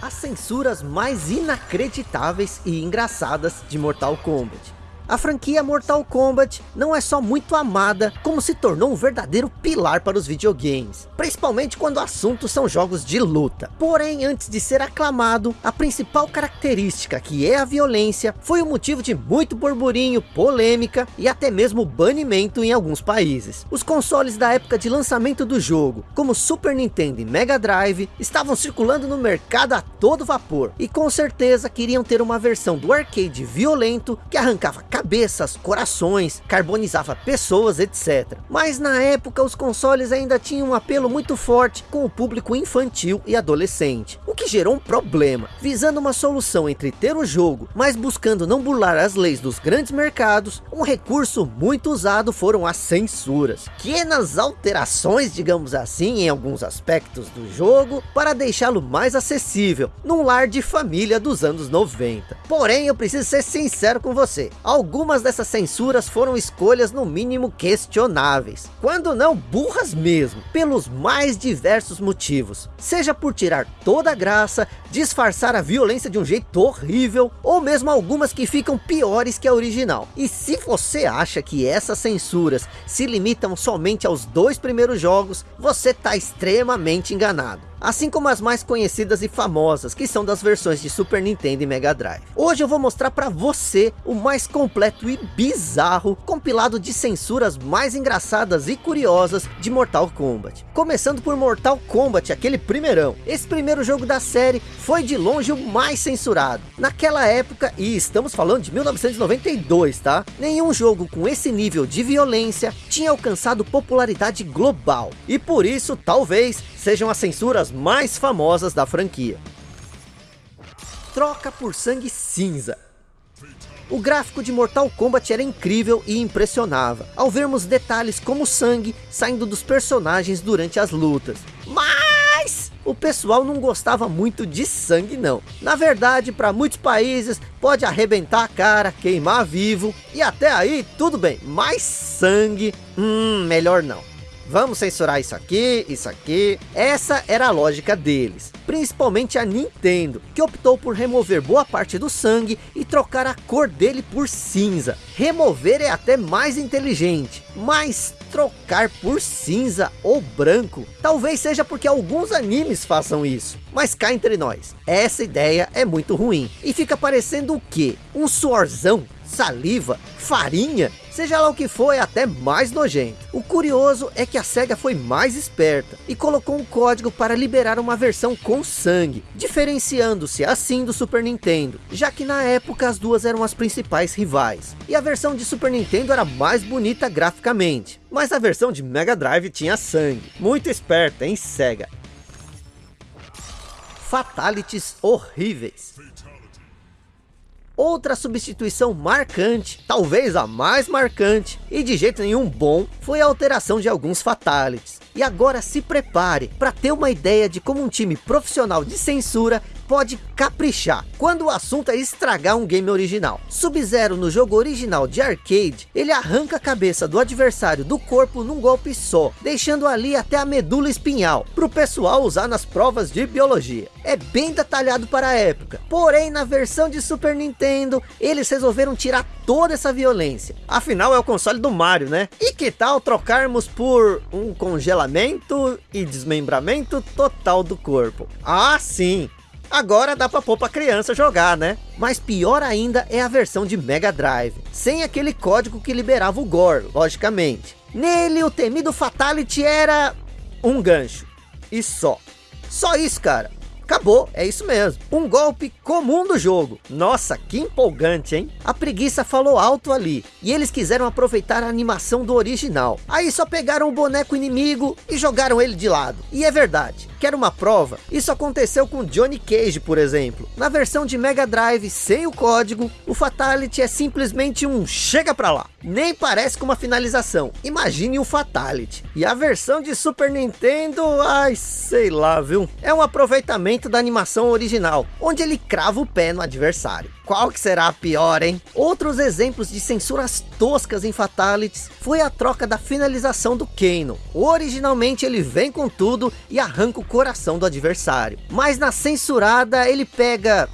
As censuras mais inacreditáveis e engraçadas de Mortal Kombat. A franquia Mortal Kombat não é só muito amada, como se tornou um verdadeiro pilar para os videogames, principalmente quando o assunto são jogos de luta. Porém, antes de ser aclamado, a principal característica, que é a violência, foi o motivo de muito burburinho, polêmica e até mesmo banimento em alguns países. Os consoles da época de lançamento do jogo, como Super Nintendo e Mega Drive, estavam circulando no mercado a todo vapor, e com certeza queriam ter uma versão do arcade violento que arrancava cabeças, corações, carbonizava pessoas, etc. Mas na época os consoles ainda tinham um apelo muito forte com o público infantil e adolescente, o que gerou um problema, visando uma solução entre ter o jogo, mas buscando não burlar as leis dos grandes mercados, um recurso muito usado foram as censuras, pequenas alterações, digamos assim, em alguns aspectos do jogo, para deixá-lo mais acessível, num lar de família dos anos 90. Porém, eu preciso ser sincero com você, algumas dessas censuras foram escolhas no mínimo questionáveis, quando não burras mesmo, pelos mais diversos motivos, seja por tirar toda a graça, disfarçar a violência de um jeito horrível, ou mesmo algumas que ficam piores que a original. E se você acha que essas censuras se limitam somente aos dois primeiros jogos, você está extremamente enganado assim como as mais conhecidas e famosas, que são das versões de Super Nintendo e Mega Drive. Hoje eu vou mostrar para você o mais completo e bizarro compilado de censuras mais engraçadas e curiosas de Mortal Kombat. Começando por Mortal Kombat, aquele primeirão. Esse primeiro jogo da série foi de longe o mais censurado. Naquela época, e estamos falando de 1992, tá? Nenhum jogo com esse nível de violência tinha alcançado popularidade global. E por isso, talvez, sejam as censuras mais famosas da franquia. Troca por sangue cinza. O gráfico de Mortal Kombat era incrível e impressionava, ao vermos detalhes como sangue saindo dos personagens durante as lutas. Mas o pessoal não gostava muito de sangue não. Na verdade, para muitos países, pode arrebentar a cara, queimar vivo, e até aí tudo bem, mas sangue, hum, melhor não. Vamos censurar isso aqui, isso aqui. Essa era a lógica deles. Principalmente a Nintendo, que optou por remover boa parte do sangue e trocar a cor dele por cinza. Remover é até mais inteligente, mas trocar por cinza ou branco, talvez seja porque alguns animes façam isso. Mas cá entre nós, essa ideia é muito ruim. E fica parecendo o quê? Um suorzão? Saliva? Farinha? Seja lá o que for, é até mais nojento. O curioso é que a SEGA foi mais esperta e colocou um código para liberar uma versão com sangue, diferenciando-se assim do Super Nintendo, já que na época as duas eram as principais rivais. E a versão de Super Nintendo era mais bonita graficamente, mas a versão de Mega Drive tinha sangue. Muito esperta, hein SEGA? Fatalities horríveis. Outra substituição marcante, talvez a mais marcante, e de jeito nenhum bom, foi a alteração de alguns fatalities. E agora se prepare para ter uma ideia de como um time profissional de censura pode caprichar quando o assunto é estragar um game original. Sub-Zero no jogo original de arcade, ele arranca a cabeça do adversário do corpo num golpe só, deixando ali até a medula espinhal, para o pessoal usar nas provas de biologia. É bem detalhado para a época, porém na versão de Super Nintendo, eles resolveram tirar toda essa violência. Afinal é o console do Mario, né? E que tal trocarmos por um congelamento e desmembramento total do corpo? Ah sim, Agora dá pra pôr pra criança jogar, né? Mas pior ainda é a versão de Mega Drive, sem aquele código que liberava o gore, logicamente. Nele o temido Fatality era um gancho, e só. Só isso, cara. Acabou, é isso mesmo. Um golpe comum do jogo. Nossa, que empolgante, hein? A preguiça falou alto ali. E eles quiseram aproveitar a animação do original. Aí só pegaram o boneco inimigo e jogaram ele de lado. E é verdade. Quer uma prova? Isso aconteceu com Johnny Cage, por exemplo. Na versão de Mega Drive, sem o código, o Fatality é simplesmente um chega pra lá. Nem parece com uma finalização. Imagine o Fatality. E a versão de Super Nintendo, ai, sei lá, viu? É um aproveitamento da animação original, onde ele crava o pé no adversário. Qual que será a pior, hein? Outros exemplos de censuras toscas em Fatalities foi a troca da finalização do Kano. Originalmente ele vem com tudo e arranca o coração do adversário. Mas na censurada ele pega...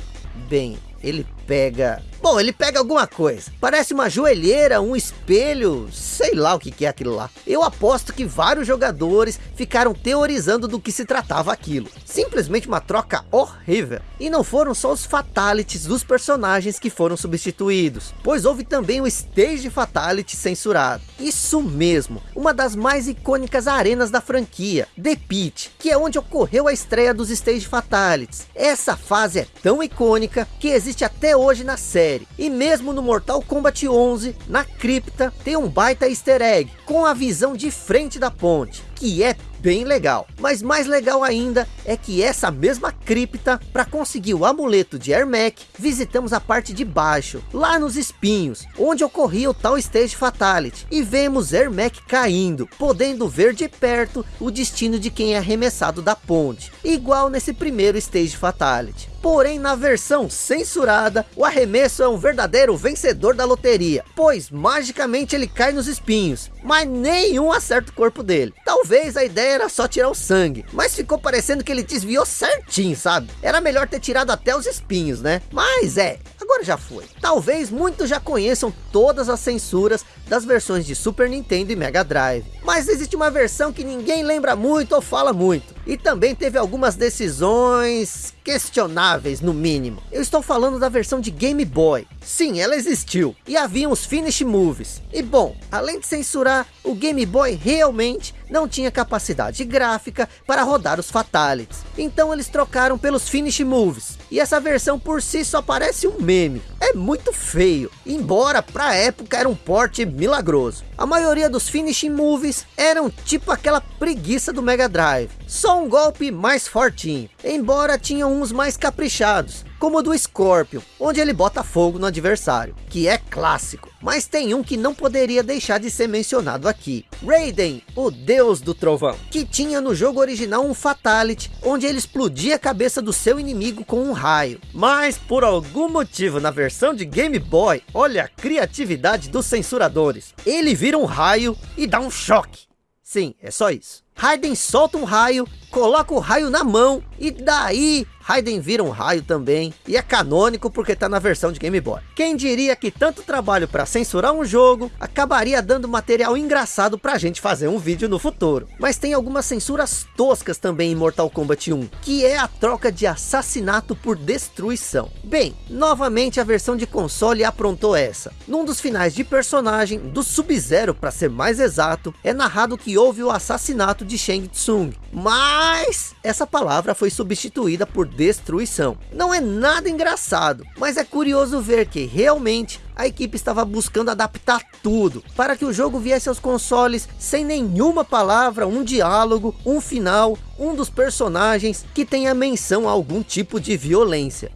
Bem, ele pega Bom, ele pega alguma coisa. Parece uma joelheira, um espelho, sei lá o que, é aquilo lá. Eu aposto que vários jogadores ficaram teorizando do que se tratava aquilo. Simplesmente uma troca horrível. E não foram só os fatalities dos personagens que foram substituídos, pois houve também o Stage Fatality censurado. Isso mesmo, uma das mais icônicas arenas da franquia, The Pit, que é onde ocorreu a estreia dos Stage Fatalities. Essa fase é tão icônica que existe até hoje na série série. E mesmo no Mortal Kombat 11, na cripta, tem um baita easter egg, com a visão de frente da ponte, que é bem legal. Mas mais legal ainda é que essa mesma cripta, para conseguir o amuleto de Ermac, visitamos a parte de baixo, lá nos espinhos, onde ocorria o tal Stage Fatality. E vemos Ermac caindo, podendo ver de perto o destino de quem é arremessado da ponte. Igual nesse primeiro Stage Fatality. Porém, na versão censurada, o arremesso é um verdadeiro vencedor da loteria, pois magicamente ele cai nos espinhos, mas nenhum acerta o corpo dele. Talvez a ideia era só tirar o sangue, mas ficou parecendo que ele desviou certinho, sabe? Era melhor ter tirado até os espinhos, né? Mas é, agora já foi. Talvez muitos já conheçam todas as censuras das versões de Super Nintendo e Mega Drive. Mas existe uma versão que ninguém lembra muito ou fala muito. E também teve algumas decisões questionáveis no mínimo. Eu estou falando da versão de Game Boy. Sim, ela existiu. E havia os Finish Moves. E bom, além de censurar, o Game Boy realmente não tinha capacidade gráfica para rodar os Fatalities. Então eles trocaram pelos Finish Moves. E essa versão por si só parece um meme. É muito feio. Embora para época era um porte milagroso. A maioria dos Finishing Moves eram tipo aquela preguiça do Mega Drive. Só um golpe mais fortinho. Embora tinham uns mais caprichados como o do Scorpion, onde ele bota fogo no adversário, que é clássico. Mas tem um que não poderia deixar de ser mencionado aqui. Raiden, o deus do trovão, que tinha no jogo original um Fatality, onde ele explodia a cabeça do seu inimigo com um raio. Mas por algum motivo na versão de Game Boy, olha a criatividade dos censuradores. Ele vira um raio e dá um choque. Sim, é só isso. Raiden solta um raio, coloca o raio na mão e daí Raiden vira um raio também, e é canônico porque tá na versão de Game Boy. Quem diria que tanto trabalho para censurar um jogo, acabaria dando material engraçado pra gente fazer um vídeo no futuro. Mas tem algumas censuras toscas também em Mortal Kombat 1, que é a troca de assassinato por destruição. Bem, novamente a versão de console aprontou essa. Num dos finais de personagem, do Sub-Zero para ser mais exato, é narrado que houve o assassinato de Shang Tsung. Mas essa palavra foi substituída por destruição. Não é nada engraçado, mas é curioso ver que realmente a equipe estava buscando adaptar tudo para que o jogo viesse aos consoles sem nenhuma palavra, um diálogo, um final, um dos personagens que tenha menção a algum tipo de violência.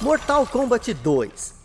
Mortal Kombat 2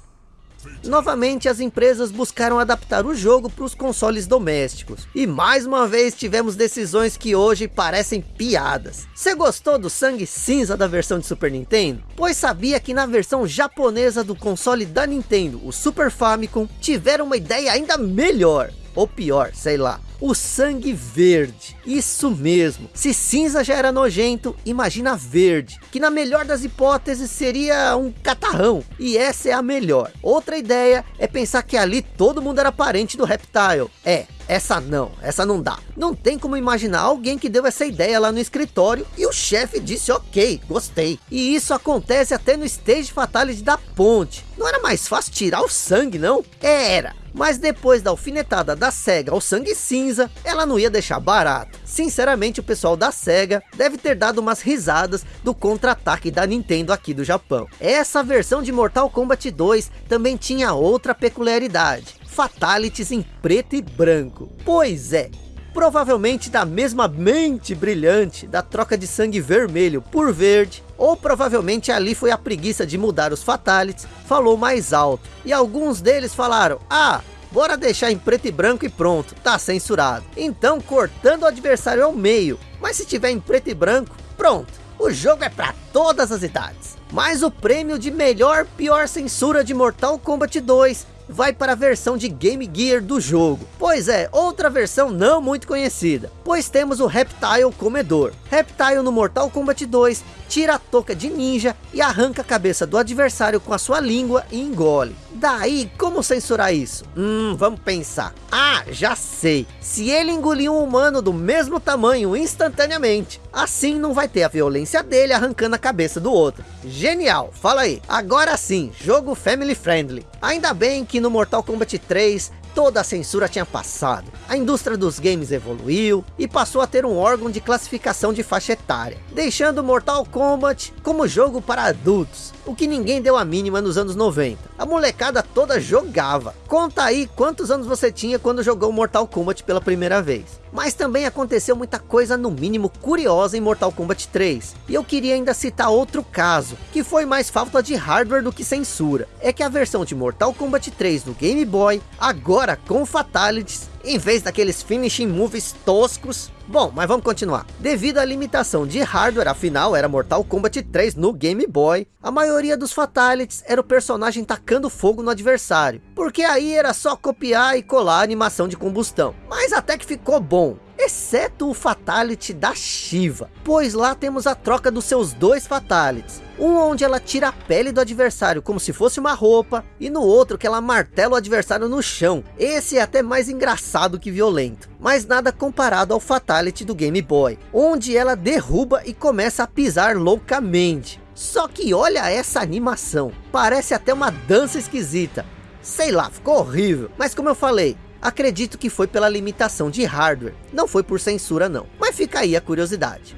Novamente as empresas buscaram adaptar o jogo para os consoles domésticos. E mais uma vez tivemos decisões que hoje parecem piadas. Você gostou do sangue cinza da versão de Super Nintendo? Pois sabia que na versão japonesa do console da Nintendo, o Super Famicom, tiveram uma ideia ainda melhor. Ou pior, sei lá o sangue verde. Isso mesmo. Se cinza já era nojento, imagina verde. Que na melhor das hipóteses seria um catarrão. E essa é a melhor. Outra ideia é pensar que ali todo mundo era parente do Reptile. É, essa não, essa não dá. Não tem como imaginar alguém que deu essa ideia lá no escritório e o chefe disse ok, gostei. E isso acontece até no Stage Fatality da ponte. Não era mais fácil tirar o sangue não? Era. Mas depois da alfinetada da SEGA ao sangue cinza, ela não ia deixar barato. Sinceramente o pessoal da SEGA deve ter dado umas risadas do contra-ataque da Nintendo aqui do Japão. Essa versão de Mortal Kombat 2 também tinha outra peculiaridade fatalities em preto e branco. Pois é, provavelmente da mesma mente brilhante da troca de sangue vermelho por verde, ou provavelmente ali foi a preguiça de mudar os fatalities, falou mais alto. E alguns deles falaram, ah, bora deixar em preto e branco e pronto, tá censurado. Então cortando o adversário ao meio, mas se tiver em preto e branco, pronto, O jogo é para todas as idades. Mas o prêmio de melhor pior censura de Mortal Kombat 2 vai para a versão de Game Gear do jogo. Pois é, outra versão não muito conhecida, pois temos o Reptile Comedor. Reptile no Mortal Kombat 2 tira a touca de ninja e arranca a cabeça do adversário com a sua língua e engole. Daí, como censurar isso? Hum, vamos pensar. Ah, já sei. Se ele engolir um humano do mesmo tamanho instantaneamente, assim não vai ter a violência dele arrancando a cabeça do outro. Genial, fala aí. Agora sim, jogo family friendly. Ainda bem que no Mortal Kombat 3 toda a censura tinha passado. A indústria dos games evoluiu e passou a ter um órgão de classificação de faixa etária, deixando Mortal Kombat como jogo para adultos, o que ninguém deu a mínima nos anos 90. A molecada toda jogava. Conta aí quantos anos você tinha quando jogou Mortal Kombat pela primeira vez. Mas também aconteceu muita coisa no mínimo curiosa em Mortal Kombat 3. E eu queria ainda citar outro caso, que foi mais falta de hardware do que censura. É que a versão de Mortal Kombat 3 do Game Boy, agora com fatalities, em vez daqueles finishing moves toscos. Bom, mas vamos continuar. Devido à limitação de hardware, afinal era Mortal Kombat 3 no Game Boy, a maioria dos fatalities era o personagem tacando fogo no adversário, porque aí era só copiar e colar a animação de combustão. Mas até que ficou bom, exceto o Fatality da Shiva, pois lá temos a troca dos seus dois Fatalities. Um onde ela tira a pele do adversário como se fosse uma roupa, e no outro que ela martela o adversário no chão. Esse é até mais engraçado que violento, mas nada comparado ao Fatality do Game Boy, onde ela derruba e começa a pisar loucamente. Só que olha essa animação, parece até uma dança esquisita. Sei lá, ficou horrível, mas como eu falei, Acredito que foi pela limitação de hardware, não foi por censura não. Mas fica aí a curiosidade.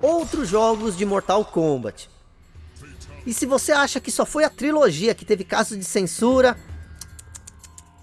Outros jogos de Mortal Kombat. E se você acha que só foi a trilogia que teve casos de censura,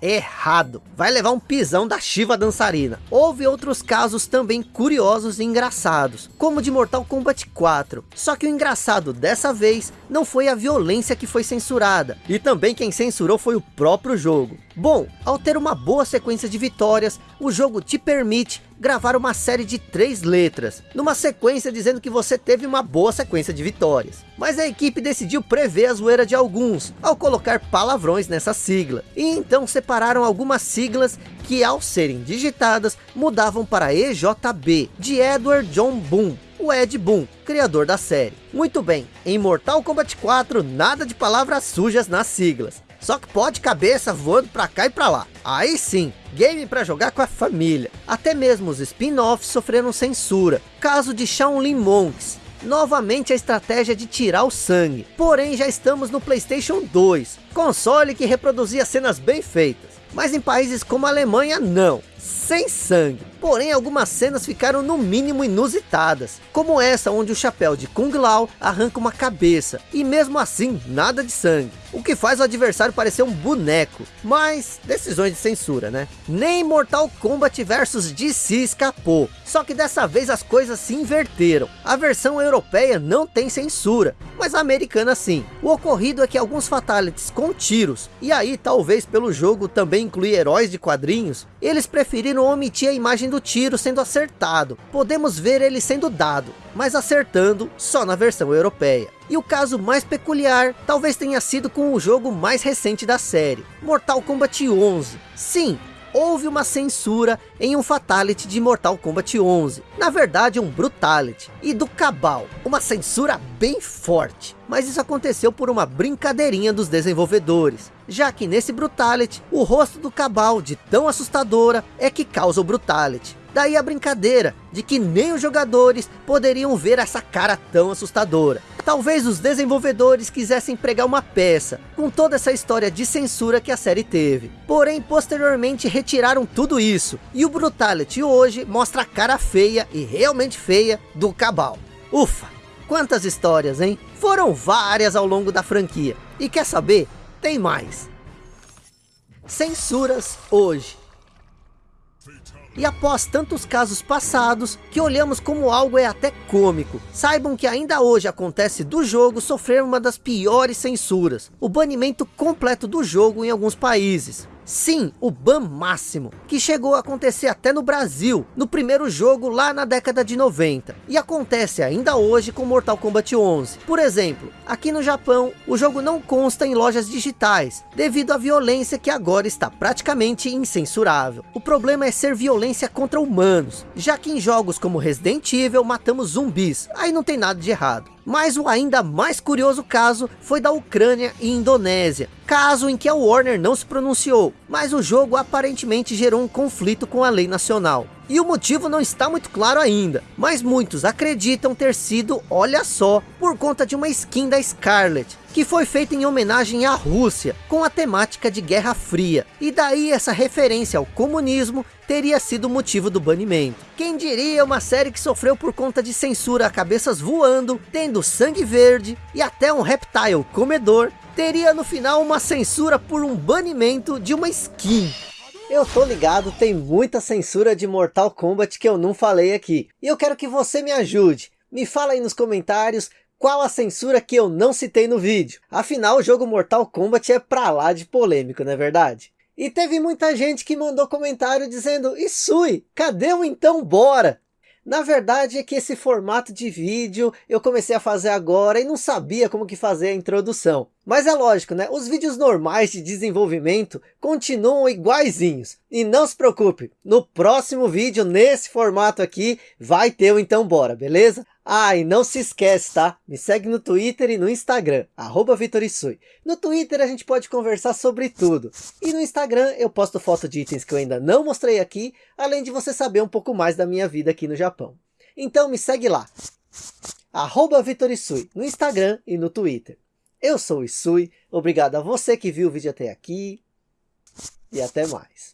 errado. Vai levar um pisão da Shiva dançarina. Houve outros casos também curiosos e engraçados, como de Mortal Kombat 4. Só que o engraçado dessa vez não foi a violência que foi censurada. E também quem censurou foi o próprio jogo. Bom, ao ter uma boa sequência de vitórias, o jogo te permite gravar uma série de três letras, numa sequência dizendo que você teve uma boa sequência de vitórias. Mas a equipe decidiu prever a zoeira de alguns, ao colocar palavrões nessa sigla. E então separaram algumas siglas que ao serem digitadas, mudavam para EJB, de Edward John Boone, o Ed Boon, criador da série. Muito bem, em Mortal Kombat 4, nada de palavras sujas nas siglas. Só que pode cabeça voando pra cá e pra lá. Aí sim, game para jogar com a família. Até mesmo os spin-offs sofreram censura. Caso de Shaolin Monks. Novamente a estratégia de tirar o sangue. Porém já estamos no Playstation 2. Console que reproduzia cenas bem feitas. Mas em países como a Alemanha não sem sangue. Porém, algumas cenas ficaram no mínimo inusitadas, como essa onde o chapéu de Kung Lao arranca uma cabeça, e mesmo assim, nada de sangue. O que faz o adversário parecer um boneco, mas decisões de censura, né? Nem Mortal Kombat vs DC escapou, só que dessa vez as coisas se inverteram. A versão europeia não tem censura, mas a americana sim. O ocorrido é que alguns fatalities com tiros, e aí talvez pelo jogo também incluir heróis de quadrinhos, eles preferiram omitir a imagem do tiro sendo acertado. Podemos ver ele sendo dado, mas acertando só na versão europeia. E o caso mais peculiar, talvez tenha sido com o jogo mais recente da série, Mortal Kombat 11. Sim, houve uma censura em um Fatality de Mortal Kombat 11. Na verdade, um Brutality. E do Cabal, uma censura bem forte. Mas isso aconteceu por uma brincadeirinha dos desenvolvedores. Já que nesse Brutality, o rosto do Cabal, de tão assustadora, é que causa o Brutality. Daí a brincadeira de que nem os jogadores poderiam ver essa cara tão assustadora. Talvez os desenvolvedores quisessem pregar uma peça, com toda essa história de censura que a série teve. Porém, posteriormente retiraram tudo isso, e o Brutality hoje mostra a cara feia, e realmente feia, do Cabal. Ufa, quantas histórias, hein? Foram várias ao longo da franquia. E quer saber? Tem mais. Censuras hoje. E após tantos casos passados, que olhamos como algo é até cômico, saibam que ainda hoje acontece do jogo sofrer uma das piores censuras, o banimento completo do jogo em alguns países. Sim, o ban máximo, que chegou a acontecer até no Brasil, no primeiro jogo lá na década de 90. E acontece ainda hoje com Mortal Kombat 11. Por exemplo, aqui no Japão, o jogo não consta em lojas digitais, devido à violência que agora está praticamente incensurável. O problema é ser violência contra humanos, já que em jogos como Resident Evil matamos zumbis, aí não tem nada de errado. Mas o ainda mais curioso caso foi da Ucrânia e Indonésia, caso em que a Warner não se pronunciou, mas o jogo aparentemente gerou um conflito com a lei nacional. E o motivo não está muito claro ainda, mas muitos acreditam ter sido, olha só, por conta de uma skin da Scarlet, que foi feita em homenagem à Rússia, com a temática de Guerra Fria. E daí essa referência ao comunismo teria sido o motivo do banimento. Quem diria uma série que sofreu por conta de censura a cabeças voando, tendo sangue verde e até um reptile comedor, teria no final uma censura por um banimento de uma skin. Eu tô ligado, tem muita censura de Mortal Kombat que eu não falei aqui. E eu quero que você me ajude. Me fala aí nos comentários qual a censura que eu não citei no vídeo. Afinal, o jogo Mortal Kombat é pra lá de polêmico, não é verdade? E teve muita gente que mandou comentário dizendo, Isui, cadê o então bora? Na verdade é que esse formato de vídeo eu comecei a fazer agora e não sabia como que fazer a introdução. Mas é lógico, né? Os vídeos normais de desenvolvimento continuam iguaizinhos. E não se preocupe, no próximo vídeo, nesse formato aqui, vai ter o Então Bora, beleza? Ah, e não se esquece, tá? Me segue no Twitter e no Instagram, arroba Vitorisui. No Twitter a gente pode conversar sobre tudo. E no Instagram eu posto foto de itens que eu ainda não mostrei aqui, além de você saber um pouco mais da minha vida aqui no Japão. Então me segue lá, arroba Vitorisui, no Instagram e no Twitter. Eu sou o Isui, obrigado a você que viu o vídeo até aqui, e até mais.